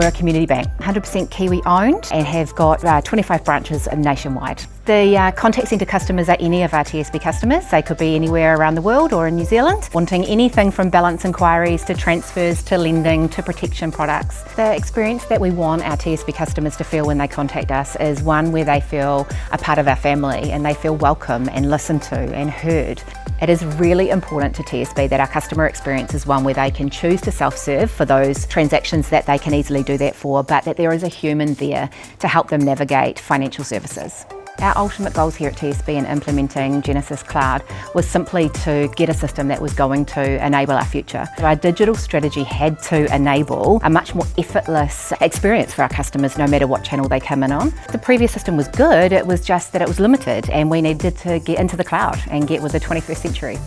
We're a community bank, 100% Kiwi owned and have got uh, 25 branches nationwide. The uh, contact centre customers are any of our TSB customers. They could be anywhere around the world or in New Zealand, wanting anything from balance inquiries to transfers to lending to protection products. The experience that we want our TSB customers to feel when they contact us is one where they feel a part of our family and they feel welcome and listened to and heard. It is really important to TSB that our customer experience is one where they can choose to self-serve for those transactions that they can easily do that for, but that there is a human there to help them navigate financial services. Our ultimate goals here at TSB in implementing Genesys Cloud was simply to get a system that was going to enable our future. Our digital strategy had to enable a much more effortless experience for our customers no matter what channel they come in on. The previous system was good, it was just that it was limited and we needed to get into the cloud and get with the 21st century.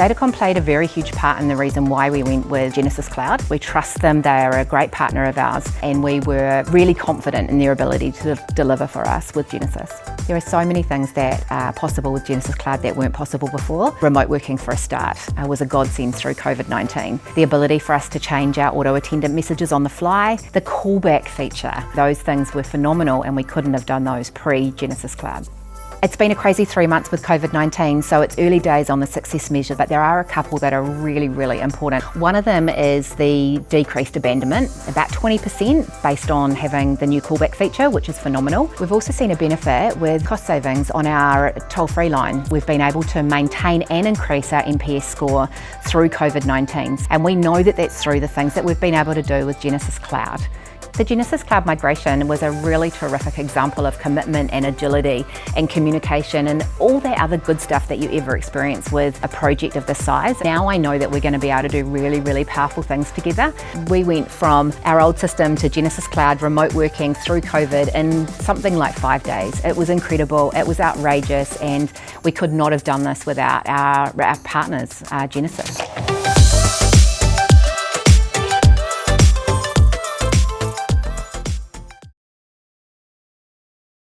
Datacom played a very huge part in the reason why we went with Genesys Cloud. We trust them, they are a great partner of ours and we were really confident in their ability to deliver for us with Genesys. There are so many things that are possible with Genesys Cloud that weren't possible before. Remote working for a start uh, was a godsend through COVID-19. The ability for us to change our auto attendant messages on the fly, the callback feature, those things were phenomenal and we couldn't have done those pre-Genesys Cloud. It's been a crazy three months with COVID-19, so it's early days on the success measure, but there are a couple that are really, really important. One of them is the decreased abandonment, about 20% based on having the new callback feature, which is phenomenal. We've also seen a benefit with cost savings on our toll-free line. We've been able to maintain and increase our NPS score through COVID-19, and we know that that's through the things that we've been able to do with Genesys Cloud. The Genesys Cloud migration was a really terrific example of commitment and agility and communication and all that other good stuff that you ever experience with a project of this size. Now I know that we're going to be able to do really, really powerful things together. We went from our old system to Genesys Cloud remote working through COVID in something like five days. It was incredible, it was outrageous and we could not have done this without our, our partners, uh, Genesys.